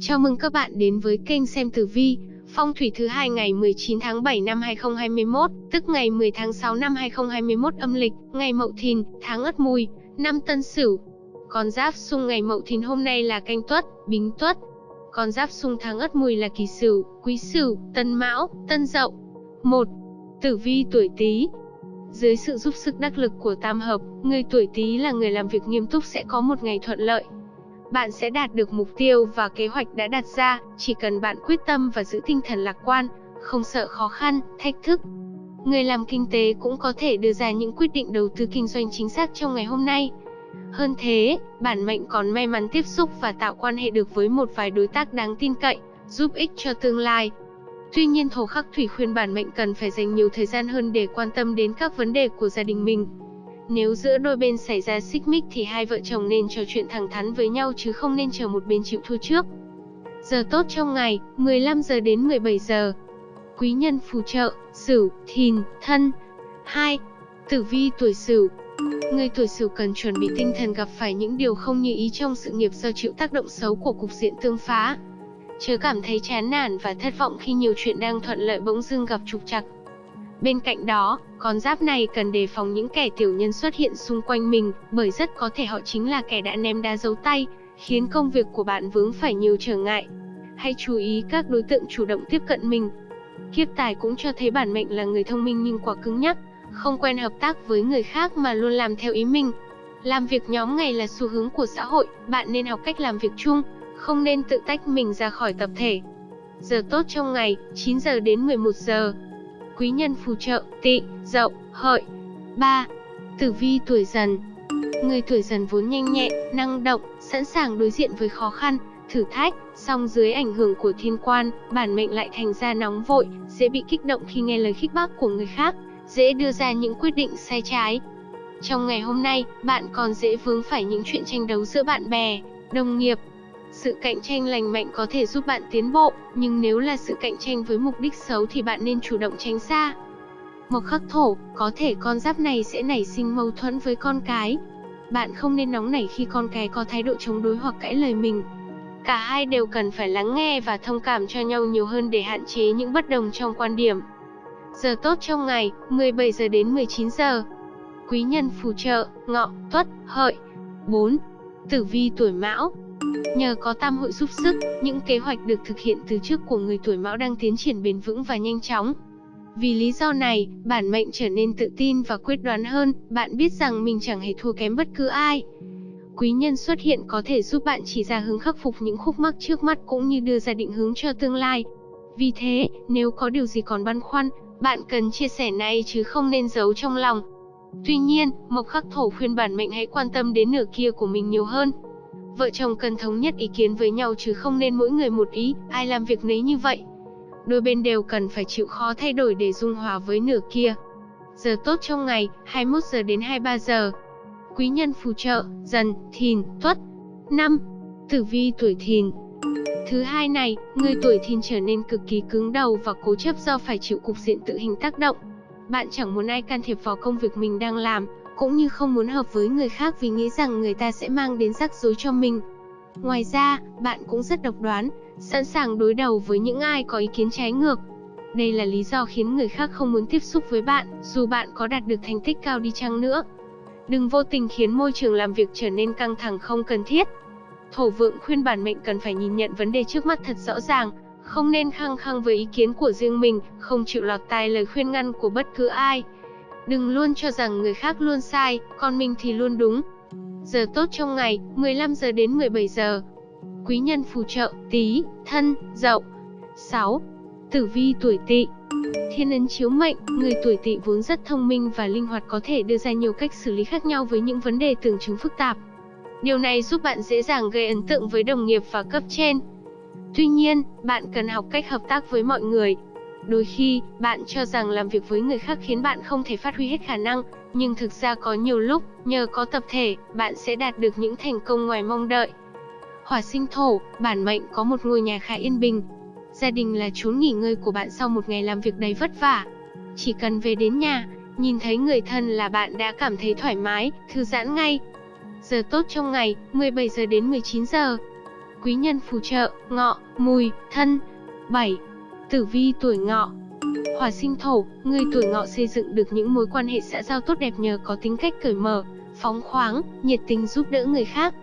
Chào mừng các bạn đến với kênh xem tử vi, phong thủy thứ hai ngày 19 tháng 7 năm 2021, tức ngày 10 tháng 6 năm 2021 âm lịch, ngày Mậu Thìn, tháng Ất Mùi, năm Tân Sửu. Con giáp xung ngày Mậu Thìn hôm nay là Canh Tuất, Bính Tuất. Con giáp xung tháng Ất Mùi là Kỷ Sửu, Quý Sửu, Tân Mão, Tân Dậu. 1. Tử vi tuổi Tý, dưới sự giúp sức đắc lực của tam hợp, người tuổi Tý là người làm việc nghiêm túc sẽ có một ngày thuận lợi. Bạn sẽ đạt được mục tiêu và kế hoạch đã đặt ra, chỉ cần bạn quyết tâm và giữ tinh thần lạc quan, không sợ khó khăn, thách thức. Người làm kinh tế cũng có thể đưa ra những quyết định đầu tư kinh doanh chính xác trong ngày hôm nay. Hơn thế, bản mệnh còn may mắn tiếp xúc và tạo quan hệ được với một vài đối tác đáng tin cậy, giúp ích cho tương lai. Tuy nhiên thổ khắc thủy khuyên bản mệnh cần phải dành nhiều thời gian hơn để quan tâm đến các vấn đề của gia đình mình. Nếu giữa đôi bên xảy ra xích mích thì hai vợ chồng nên trò chuyện thẳng thắn với nhau chứ không nên chờ một bên chịu thua trước. Giờ tốt trong ngày, 15 giờ đến 17 giờ. Quý nhân phù trợ, Sửu, Thìn, Thân. 2. Tử vi tuổi Sửu. Người tuổi Sửu cần chuẩn bị tinh thần gặp phải những điều không như ý trong sự nghiệp do chịu tác động xấu của cục diện tương phá. Chớ cảm thấy chán nản và thất vọng khi nhiều chuyện đang thuận lợi bỗng dưng gặp trục trặc. Bên cạnh đó, con giáp này cần đề phòng những kẻ tiểu nhân xuất hiện xung quanh mình, bởi rất có thể họ chính là kẻ đã ném đá giấu tay, khiến công việc của bạn vướng phải nhiều trở ngại. Hãy chú ý các đối tượng chủ động tiếp cận mình. Kiếp tài cũng cho thấy bản mệnh là người thông minh nhưng quá cứng nhắc, không quen hợp tác với người khác mà luôn làm theo ý mình. Làm việc nhóm ngày là xu hướng của xã hội, bạn nên học cách làm việc chung, không nên tự tách mình ra khỏi tập thể. Giờ tốt trong ngày, 9 giờ đến 11 giờ. Quý nhân phù trợ, tị, dậu, hợi. 3. Tử vi tuổi dần Người tuổi dần vốn nhanh nhẹn, năng động, sẵn sàng đối diện với khó khăn, thử thách, song dưới ảnh hưởng của thiên quan, bản mệnh lại thành ra nóng vội, dễ bị kích động khi nghe lời khích bác của người khác, dễ đưa ra những quyết định sai trái. Trong ngày hôm nay, bạn còn dễ vướng phải những chuyện tranh đấu giữa bạn bè, đồng nghiệp, sự cạnh tranh lành mạnh có thể giúp bạn tiến bộ, nhưng nếu là sự cạnh tranh với mục đích xấu thì bạn nên chủ động tránh xa. Mộc khắc thổ, có thể con giáp này sẽ nảy sinh mâu thuẫn với con cái. Bạn không nên nóng nảy khi con cái có thái độ chống đối hoặc cãi lời mình. Cả hai đều cần phải lắng nghe và thông cảm cho nhau nhiều hơn để hạn chế những bất đồng trong quan điểm. Giờ tốt trong ngày, 17 giờ đến 19 giờ. Quý nhân phù trợ, ngọ, tuất, hợi. 4. Tử vi tuổi mão, Nhờ có tam hội giúp sức, những kế hoạch được thực hiện từ trước của người tuổi mão đang tiến triển bền vững và nhanh chóng. Vì lý do này, bản mệnh trở nên tự tin và quyết đoán hơn, bạn biết rằng mình chẳng hề thua kém bất cứ ai. Quý nhân xuất hiện có thể giúp bạn chỉ ra hướng khắc phục những khúc mắc trước mắt cũng như đưa ra định hướng cho tương lai. Vì thế, nếu có điều gì còn băn khoăn, bạn cần chia sẻ này chứ không nên giấu trong lòng. Tuy nhiên, Mộc Khắc Thổ khuyên bản mệnh hãy quan tâm đến nửa kia của mình nhiều hơn. Vợ chồng cần thống nhất ý kiến với nhau chứ không nên mỗi người một ý, ai làm việc nấy như vậy. Đôi bên đều cần phải chịu khó thay đổi để dung hòa với nửa kia. Giờ tốt trong ngày, 21 giờ đến 23 giờ. Quý nhân phù trợ, dần, thìn, tuất. 5. Tử vi tuổi thìn, Thứ hai này, người tuổi thìn trở nên cực kỳ cứng đầu và cố chấp do phải chịu cục diện tự hình tác động. Bạn chẳng muốn ai can thiệp vào công việc mình đang làm, cũng như không muốn hợp với người khác vì nghĩ rằng người ta sẽ mang đến rắc rối cho mình. Ngoài ra, bạn cũng rất độc đoán, sẵn sàng đối đầu với những ai có ý kiến trái ngược. Đây là lý do khiến người khác không muốn tiếp xúc với bạn, dù bạn có đạt được thành tích cao đi chăng nữa. Đừng vô tình khiến môi trường làm việc trở nên căng thẳng không cần thiết. Thổ vượng khuyên bản mệnh cần phải nhìn nhận vấn đề trước mắt thật rõ ràng, không nên khăng khăng với ý kiến của riêng mình, không chịu lọt tai lời khuyên ngăn của bất cứ ai. Đừng luôn cho rằng người khác luôn sai, còn mình thì luôn đúng. Giờ tốt trong ngày, 15 giờ đến 17 giờ. Quý nhân phù trợ, tí, thân, dậu. 6. Tử vi tuổi tỵ Thiên ấn chiếu mệnh, người tuổi tỵ vốn rất thông minh và linh hoạt có thể đưa ra nhiều cách xử lý khác nhau với những vấn đề tưởng chứng phức tạp. Điều này giúp bạn dễ dàng gây ấn tượng với đồng nghiệp và cấp trên. Tuy nhiên, bạn cần học cách hợp tác với mọi người, Đôi khi, bạn cho rằng làm việc với người khác khiến bạn không thể phát huy hết khả năng, nhưng thực ra có nhiều lúc, nhờ có tập thể, bạn sẽ đạt được những thành công ngoài mong đợi. Hỏa sinh thổ, bản mệnh có một ngôi nhà khá yên bình. Gia đình là chốn nghỉ ngơi của bạn sau một ngày làm việc đầy vất vả. Chỉ cần về đến nhà, nhìn thấy người thân là bạn đã cảm thấy thoải mái, thư giãn ngay. Giờ tốt trong ngày, 17 giờ đến 19 giờ. Quý nhân phù trợ, ngọ, mùi, thân. 7. Tử vi tuổi ngọ Hỏa sinh thổ, người tuổi ngọ xây dựng được những mối quan hệ xã giao tốt đẹp nhờ có tính cách cởi mở, phóng khoáng, nhiệt tình giúp đỡ người khác.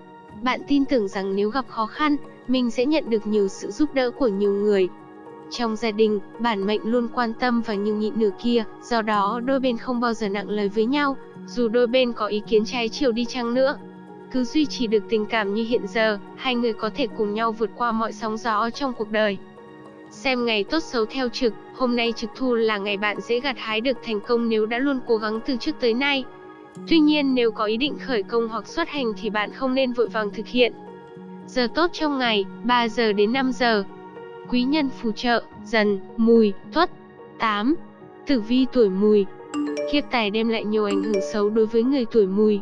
Bạn tin tưởng rằng nếu gặp khó khăn, mình sẽ nhận được nhiều sự giúp đỡ của nhiều người. Trong gia đình, bản mệnh luôn quan tâm và nhường nhịn nửa kia, do đó đôi bên không bao giờ nặng lời với nhau, dù đôi bên có ý kiến trái chiều đi chăng nữa. Cứ duy trì được tình cảm như hiện giờ, hai người có thể cùng nhau vượt qua mọi sóng gió trong cuộc đời. Xem ngày tốt xấu theo trực, hôm nay trực thu là ngày bạn dễ gặt hái được thành công nếu đã luôn cố gắng từ trước tới nay. Tuy nhiên nếu có ý định khởi công hoặc xuất hành thì bạn không nên vội vàng thực hiện. Giờ tốt trong ngày, 3 giờ đến 5 giờ. Quý nhân phù trợ, dần, mùi, tuất. 8. Tử vi tuổi mùi Kiếp tài đem lại nhiều ảnh hưởng xấu đối với người tuổi mùi.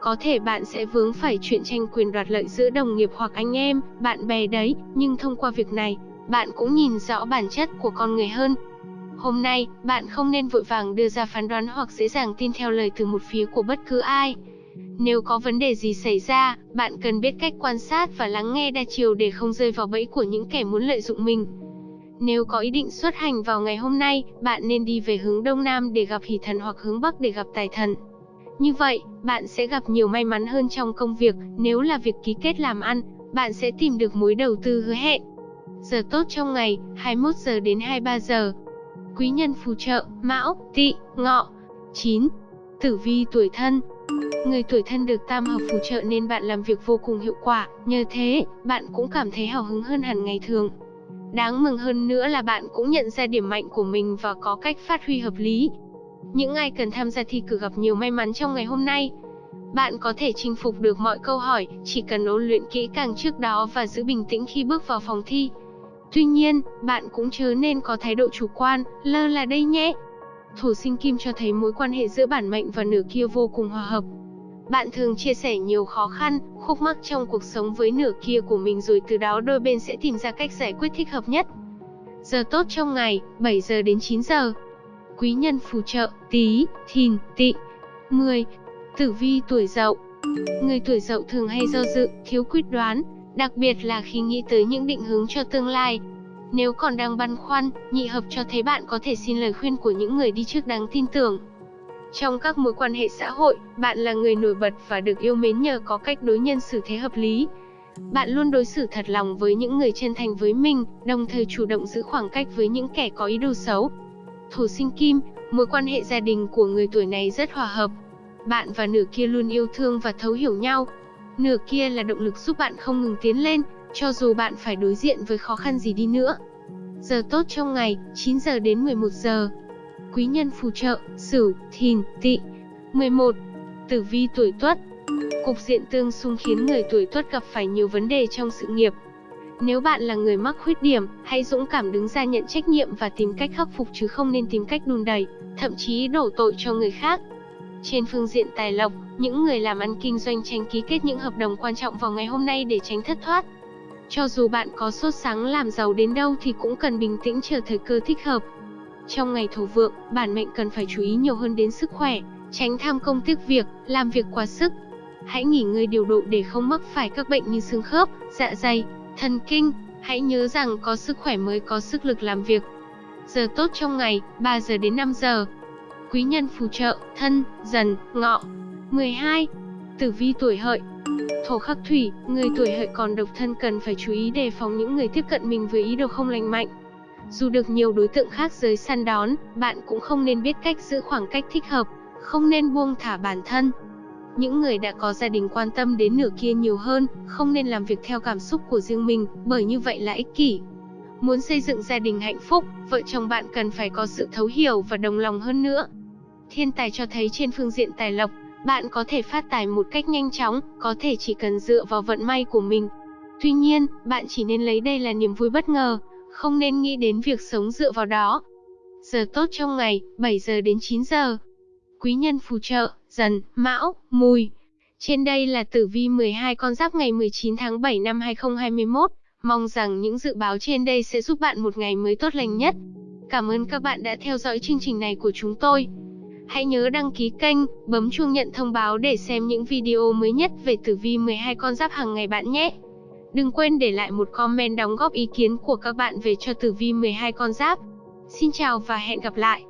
Có thể bạn sẽ vướng phải chuyện tranh quyền đoạt lợi giữa đồng nghiệp hoặc anh em, bạn bè đấy, nhưng thông qua việc này, bạn cũng nhìn rõ bản chất của con người hơn. Hôm nay, bạn không nên vội vàng đưa ra phán đoán hoặc dễ dàng tin theo lời từ một phía của bất cứ ai. Nếu có vấn đề gì xảy ra, bạn cần biết cách quan sát và lắng nghe đa chiều để không rơi vào bẫy của những kẻ muốn lợi dụng mình. Nếu có ý định xuất hành vào ngày hôm nay, bạn nên đi về hướng Đông Nam để gặp hỷ thần hoặc hướng Bắc để gặp tài thần. Như vậy, bạn sẽ gặp nhiều may mắn hơn trong công việc, nếu là việc ký kết làm ăn, bạn sẽ tìm được mối đầu tư hứa hẹn. Giờ tốt trong ngày, 21 giờ đến 23 giờ. Quý nhân phù trợ, Mão, Tỵ, Ngọ. 9. Tử vi tuổi thân. Người tuổi thân được tam hợp phù trợ nên bạn làm việc vô cùng hiệu quả, nhờ thế, bạn cũng cảm thấy hào hứng hơn hẳn ngày thường. Đáng mừng hơn nữa là bạn cũng nhận ra điểm mạnh của mình và có cách phát huy hợp lý. Những ai cần tham gia thi cử gặp nhiều may mắn trong ngày hôm nay. Bạn có thể chinh phục được mọi câu hỏi, chỉ cần ôn luyện kỹ càng trước đó và giữ bình tĩnh khi bước vào phòng thi. Tuy nhiên, bạn cũng chớ nên có thái độ chủ quan, lơ là đây nhé. Thổ sinh kim cho thấy mối quan hệ giữa bản mệnh và nửa kia vô cùng hòa hợp. Bạn thường chia sẻ nhiều khó khăn, khúc mắc trong cuộc sống với nửa kia của mình rồi từ đó đôi bên sẽ tìm ra cách giải quyết thích hợp nhất. Giờ tốt trong ngày, 7 giờ đến 9 giờ. Quý nhân phù trợ, tí, thìn, tị. 10. Tử vi tuổi dậu Người tuổi dậu thường hay do dự, thiếu quyết đoán, đặc biệt là khi nghĩ tới những định hướng cho tương lai. Nếu còn đang băn khoăn, nhị hợp cho thấy bạn có thể xin lời khuyên của những người đi trước đáng tin tưởng. Trong các mối quan hệ xã hội, bạn là người nổi bật và được yêu mến nhờ có cách đối nhân xử thế hợp lý. Bạn luôn đối xử thật lòng với những người chân thành với mình, đồng thời chủ động giữ khoảng cách với những kẻ có ý đồ xấu. Thổ sinh kim, mối quan hệ gia đình của người tuổi này rất hòa hợp. Bạn và nửa kia luôn yêu thương và thấu hiểu nhau. Nửa kia là động lực giúp bạn không ngừng tiến lên, cho dù bạn phải đối diện với khó khăn gì đi nữa. Giờ tốt trong ngày, 9 giờ đến 11 giờ quý nhân phù trợ, Sửu, Thìn, Tỵ. 11. Tử vi tuổi Tuất. Cục diện tương xung khiến người tuổi Tuất gặp phải nhiều vấn đề trong sự nghiệp. Nếu bạn là người mắc khuyết điểm, hãy dũng cảm đứng ra nhận trách nhiệm và tìm cách khắc phục chứ không nên tìm cách đùn đẩy, thậm chí đổ tội cho người khác. Trên phương diện tài lộc, những người làm ăn kinh doanh tránh ký kết những hợp đồng quan trọng vào ngày hôm nay để tránh thất thoát. Cho dù bạn có sốt sáng làm giàu đến đâu thì cũng cần bình tĩnh chờ thời cơ thích hợp, trong ngày thổ vượng, bản mệnh cần phải chú ý nhiều hơn đến sức khỏe, tránh tham công tiếc việc, làm việc quá sức. Hãy nghỉ ngơi điều độ để không mắc phải các bệnh như xương khớp, dạ dày, thần kinh. Hãy nhớ rằng có sức khỏe mới có sức lực làm việc. Giờ tốt trong ngày, 3 giờ đến 5 giờ. Quý nhân phù trợ, thân, dần, ngọ. 12. Tử vi tuổi hợi Thổ khắc thủy, người tuổi hợi còn độc thân cần phải chú ý đề phòng những người tiếp cận mình với ý đồ không lành mạnh. Dù được nhiều đối tượng khác giới săn đón, bạn cũng không nên biết cách giữ khoảng cách thích hợp, không nên buông thả bản thân. Những người đã có gia đình quan tâm đến nửa kia nhiều hơn, không nên làm việc theo cảm xúc của riêng mình, bởi như vậy là ích kỷ. Muốn xây dựng gia đình hạnh phúc, vợ chồng bạn cần phải có sự thấu hiểu và đồng lòng hơn nữa. Thiên tài cho thấy trên phương diện tài lộc, bạn có thể phát tài một cách nhanh chóng, có thể chỉ cần dựa vào vận may của mình. Tuy nhiên, bạn chỉ nên lấy đây là niềm vui bất ngờ, không nên nghĩ đến việc sống dựa vào đó. Giờ tốt trong ngày, 7 giờ đến 9 giờ. Quý nhân phù trợ, dần, mão, mùi. Trên đây là tử vi 12 con giáp ngày 19 tháng 7 năm 2021. Mong rằng những dự báo trên đây sẽ giúp bạn một ngày mới tốt lành nhất. Cảm ơn các bạn đã theo dõi chương trình này của chúng tôi. Hãy nhớ đăng ký kênh, bấm chuông nhận thông báo để xem những video mới nhất về tử vi 12 con giáp hàng ngày bạn nhé. Đừng quên để lại một comment đóng góp ý kiến của các bạn về cho tử vi 12 con giáp. Xin chào và hẹn gặp lại.